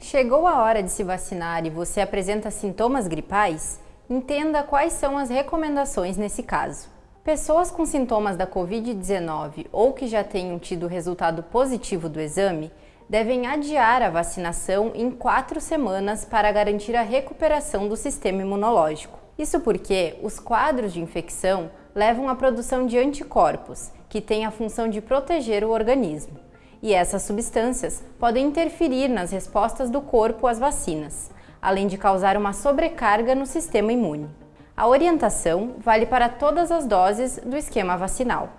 Chegou a hora de se vacinar e você apresenta sintomas gripais? Entenda quais são as recomendações nesse caso. Pessoas com sintomas da Covid-19 ou que já tenham tido resultado positivo do exame devem adiar a vacinação em quatro semanas para garantir a recuperação do sistema imunológico. Isso porque os quadros de infecção levam à produção de anticorpos, que têm a função de proteger o organismo e essas substâncias podem interferir nas respostas do corpo às vacinas, além de causar uma sobrecarga no sistema imune. A orientação vale para todas as doses do esquema vacinal.